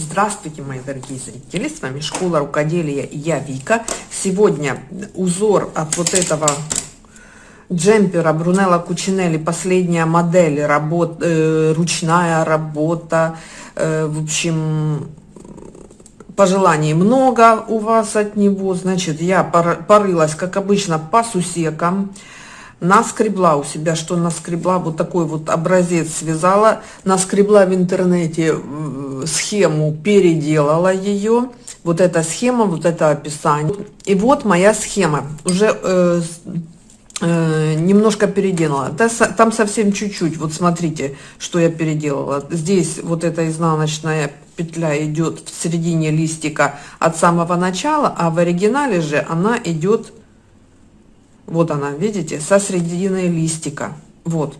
Здравствуйте, мои дорогие зрители! С вами Школа Рукоделия и я Вика. Сегодня узор от вот этого джемпера Брунелла Кучинелли, последняя модель, работ, э, ручная работа. Э, в общем, пожеланий много у вас от него. Значит, я порылась, как обычно, по сусекам наскребла у себя, что наскребла, вот такой вот образец связала, наскребла в интернете схему, переделала ее, вот эта схема, вот это описание. И вот моя схема, уже э, э, немножко переделала, там совсем чуть-чуть, вот смотрите, что я переделала. Здесь вот эта изнаночная петля идет в середине листика от самого начала, а в оригинале же она идет вот она, видите, со середины листика. Вот.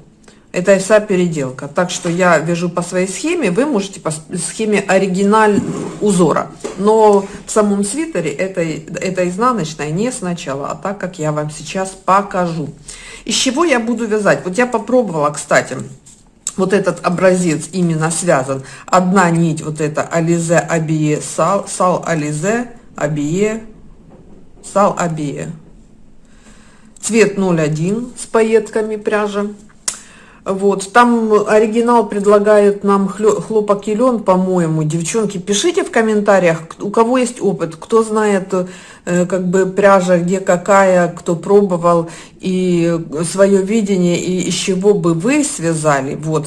Это вся переделка. Так что я вяжу по своей схеме, вы можете по схеме оригиналь узора. Но в самом свитере это, это изнаночная не сначала, а так, как я вам сейчас покажу. Из чего я буду вязать? Вот я попробовала, кстати, вот этот образец именно связан. Одна нить, вот это Ализе Абие Сал, Сал Ализе Абие, Сал Абие цвет 01 с пайетками пряжи. Вот, там оригинал предлагает нам хлопок и по-моему. Девчонки, пишите в комментариях, у кого есть опыт, кто знает, э, как бы пряжа, где какая, кто пробовал, и свое видение, и из чего бы вы связали. Вот.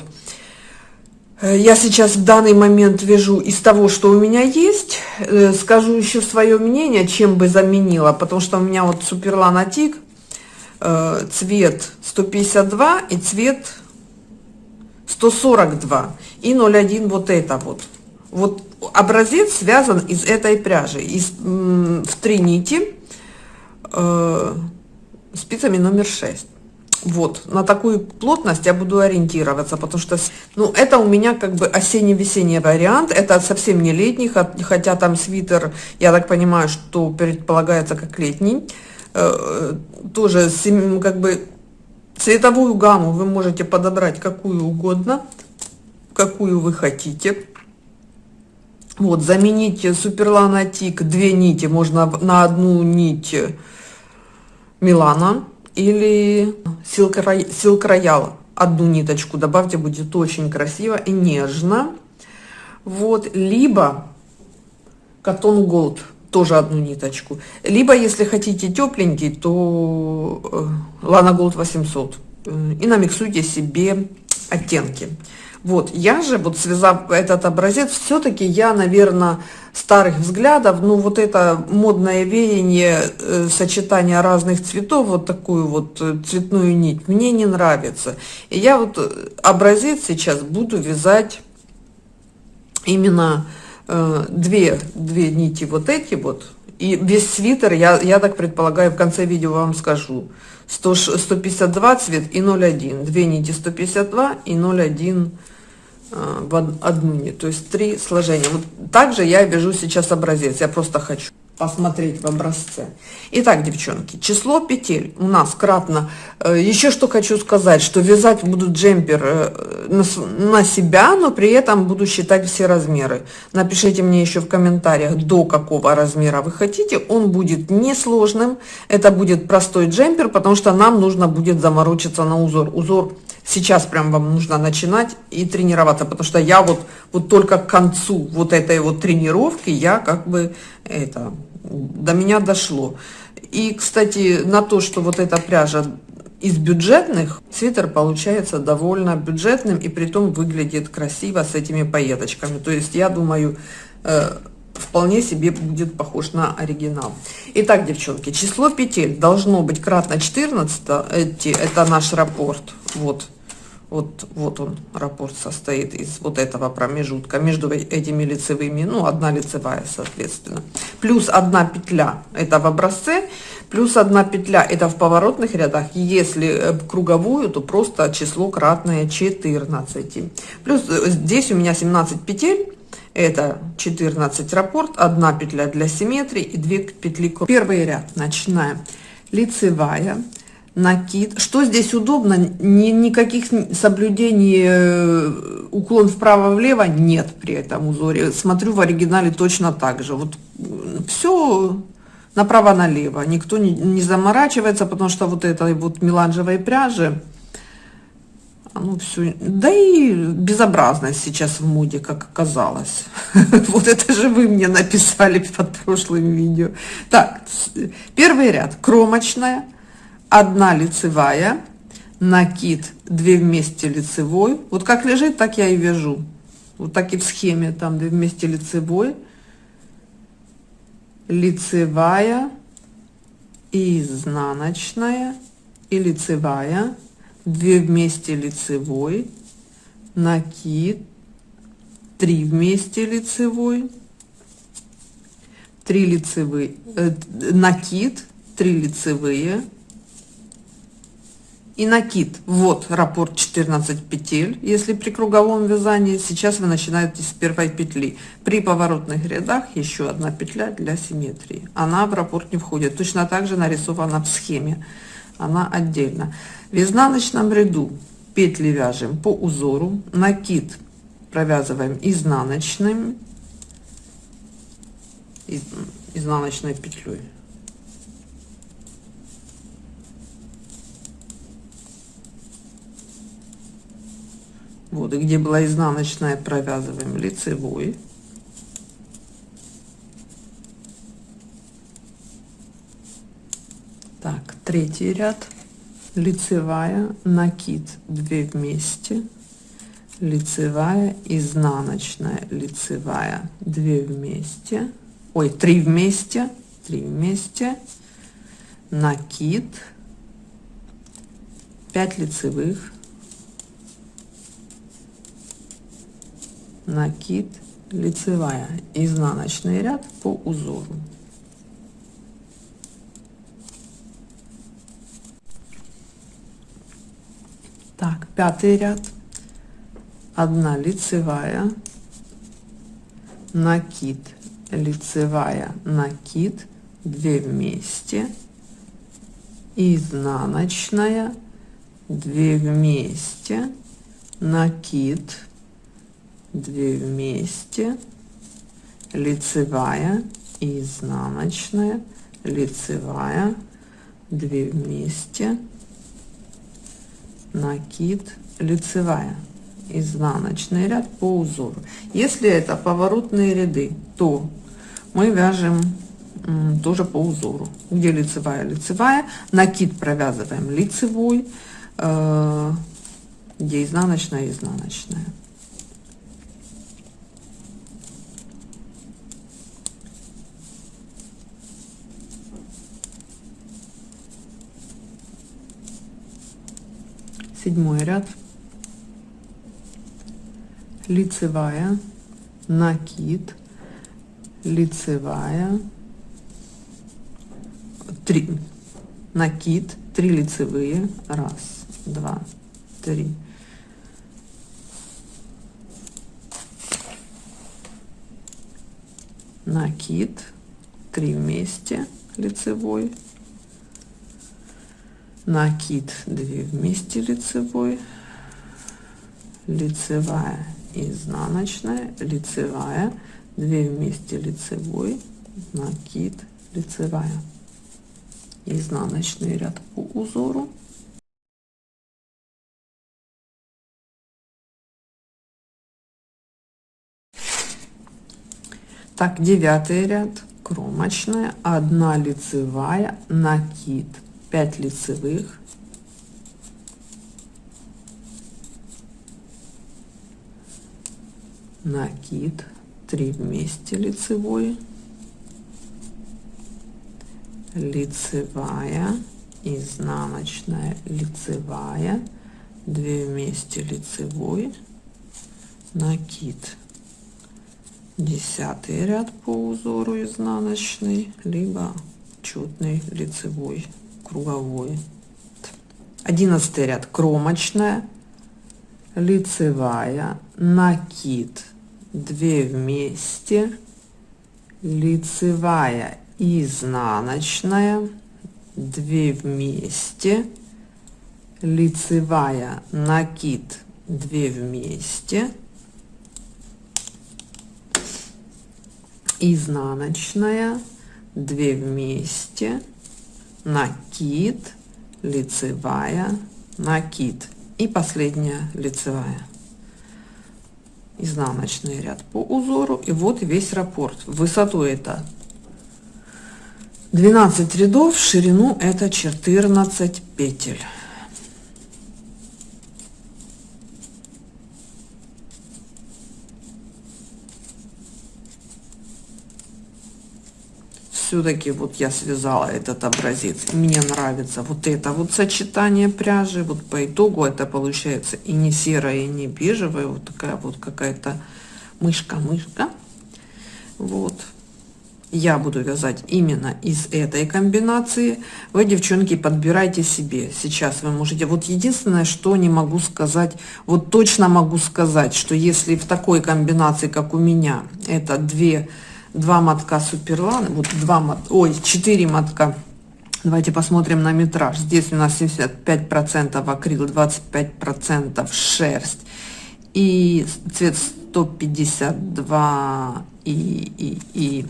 Э, я сейчас в данный момент вяжу из того, что у меня есть. Э, скажу еще свое мнение, чем бы заменила, потому что у меня вот Суперлан Атик Э, цвет 152 и цвет 142 и 01 вот это вот. Вот образец связан из этой пряжи, из, в три нити, э, спицами номер 6. Вот, на такую плотность я буду ориентироваться, потому что, ну, это у меня как бы осенне-весенний вариант, это совсем не летний, хотя там свитер, я так понимаю, что предполагается как летний. Э, тоже как бы цветовую гамму вы можете подобрать какую угодно, какую вы хотите. Вот, заменить суперланатик две нити можно на одну нить Милана или Silk Royal одну ниточку добавьте, будет очень красиво и нежно. Вот, либо Cotton Gold тоже одну ниточку. Либо, если хотите тепленький, то Lana Gold 800. И намиксуйте себе оттенки. Вот, я же, вот связав этот образец, все-таки я, наверное, старых взглядов, ну, вот это модное веяние, э, сочетание разных цветов, вот такую вот э, цветную нить, мне не нравится. И я вот э, образец сейчас буду вязать именно Э, две, две нити вот эти вот, и весь свитер, я, я так предполагаю, в конце видео вам скажу, 100, 152 цвет и 0,1, две нити 152 и 0,1 э, в одну нить, то есть три сложения. Вот также я вяжу сейчас образец, я просто хочу посмотреть в образце. Итак, девчонки, число петель у нас кратно. Э, еще что хочу сказать, что вязать буду джемпер э, на, себя, но при этом буду считать все размеры. Напишите мне еще в комментариях, до какого размера вы хотите. Он будет несложным, это будет простой джемпер, потому что нам нужно будет заморочиться на узор. Узор сейчас прям вам нужно начинать и тренироваться, потому что я вот, вот только к концу вот этой вот тренировки я как бы это до меня дошло. И, кстати, на то, что вот эта пряжа из бюджетных, свитер получается довольно бюджетным и при том выглядит красиво с этими пайеточками. То есть, я думаю, э, вполне себе будет похож на оригинал. Итак, девчонки, число петель должно быть кратно 14, эти, это наш рапорт, вот, вот, вот он, раппорт состоит из вот этого промежутка между этими лицевыми, ну, одна лицевая, соответственно. Плюс одна петля, это в образце, плюс одна петля, это в поворотных рядах. Если э, круговую, то просто число кратное 14. Плюс э, здесь у меня 17 петель, это 14 раппорт, одна петля для симметрии и две петли. Первый ряд начинаем. Лицевая, накид. Что здесь удобно? Ни, никаких соблюдений э, уклон вправо-влево нет при этом узоре. Смотрю в оригинале точно так же. Вот все направо-налево. Никто не, не заморачивается, потому что вот этой вот меланжевой пряжи, ну все, да и безобразность сейчас в моде, как оказалось. Вот это же вы мне написали под прошлым видео. Так, первый ряд кромочная, одна лицевая, накид, две вместе лицевой. Вот как лежит, так я и вяжу. Вот так и в схеме, там две вместе лицевой, лицевая, изнаночная и лицевая, две вместе лицевой, накид, три вместе лицевой, три лицевые, э, накид, три лицевые, и накид вот раппорт 14 петель если при круговом вязании. Сейчас вы начинаете с первой петли. При поворотных рядах еще одна петля для симметрии. Она в раппорт не входит. Точно так же нарисована в схеме. Она отдельно. В изнаночном ряду петли вяжем по узору. Накид провязываем изнаночным изнаночной петлей вот и где была изнаночная провязываем лицевой. Так третий ряд. Лицевая накид 2 вместе. Лицевая изнаночная лицевая 2 вместе. Ой 3 вместе 3 вместе. Накид. 5 лицевых накид лицевая изнаночный ряд по узору. Так пятый ряд. Одна лицевая накид лицевая накид 2 вместе изнаночная 2 вместе накид 2 вместе. Лицевая изнаночная. Лицевая 2 вместе. Накид лицевая. Изнаночный ряд по узору. Если это поворотные ряды то мы вяжем тоже по узору. Где лицевая лицевая. Накид провязываем лицевой э, где изнаночная изнаночная седьмой ряд. Лицевая накид лицевая 3 накид 3 лицевые. Раз два три. Накид 3 вместе лицевой накид 2 вместе лицевой лицевая изнаночная лицевая 2 вместе лицевой накид лицевая. Изнаночный ряд по узору. Так девятый ряд кромочная одна лицевая накид 5 лицевых. Накид 3 вместе лицевой. Лицевая изнаночная лицевая 2 вместе лицевой. Накид. Десятый ряд по узору изнаночный либо четный лицевой круговой. Одиннадцатый ряд. Кромочная, лицевая, накид, 2 вместе, лицевая, изнаночная, 2 вместе, лицевая, накид. 2 вместе, изнаночная, 2 вместе, накид, лицевая, накид. И последняя лицевая. Изнаночный ряд по узору. И вот весь раппорт высоту это 12 рядов ширину это 14 петель все-таки вот я связала этот образец мне нравится вот это вот сочетание пряжи вот по итогу это получается и не серая и не бежевая вот такая вот какая-то мышка мышка вот. Я буду вязать именно из этой комбинации. Вы девчонки подбирайте себе. Сейчас вы можете вот единственное что не могу сказать вот точно могу сказать что если в такой комбинации как у меня это две два мотка суперлан, вот два мот, ой, четыре мотка. Давайте посмотрим на метраж. Здесь у нас 75 процентов акрил, 25 процентов шерсть и цвет 152 и, и, и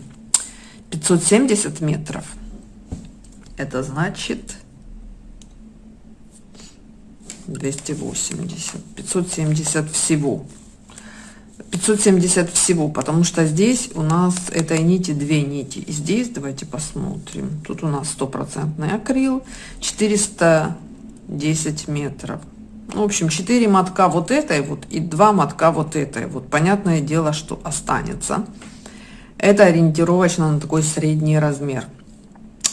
570 метров. Это значит 280, 570 всего. 570 всего, потому что здесь у нас этой нити две нити. И здесь давайте посмотрим. Тут у нас стопроцентный акрил, 410 метров. Ну, в общем, 4 мотка вот этой вот и 2 мотка вот этой. Вот понятное дело, что останется. Это ориентировочно на такой средний размер.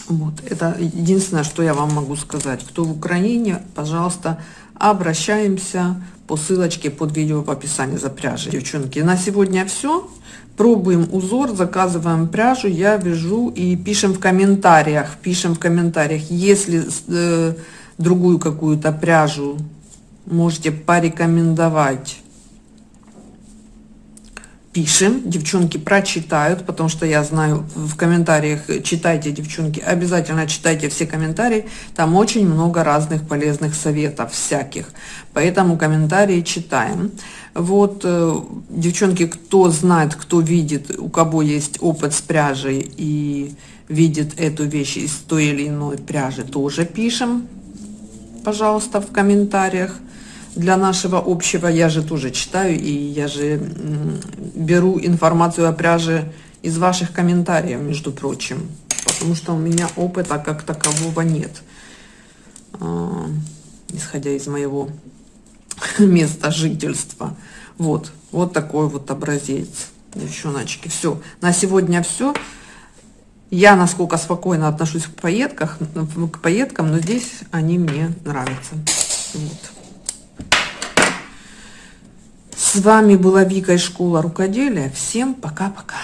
Вот, это единственное, что я вам могу сказать. Кто в Украине, пожалуйста, обращаемся по ссылочке под видео в описании за пряжей. Девчонки, на сегодня все. Пробуем узор, заказываем пряжу, я вяжу и пишем в комментариях, пишем в комментариях, если э, другую какую-то пряжу можете порекомендовать пишем, девчонки прочитают, потому что я знаю в комментариях, читайте, девчонки, обязательно читайте все комментарии, там очень много разных полезных советов всяких, поэтому комментарии читаем. Вот, э, девчонки, кто знает, кто видит, у кого есть опыт с пряжей и видит эту вещь из той или иной пряжи, тоже пишем, пожалуйста, в комментариях для нашего общего, я же тоже читаю, и я же беру информацию о пряже из ваших комментариев, между прочим, потому что у меня опыта как такового нет, а, исходя из моего места жительства. Вот, вот такой вот образец, девчоночки. Все, на сегодня все. Я насколько спокойно отношусь к поездкам, к поездкам, но здесь они мне нравятся. Вот. С вами была Вика из школы рукоделия. Всем пока-пока.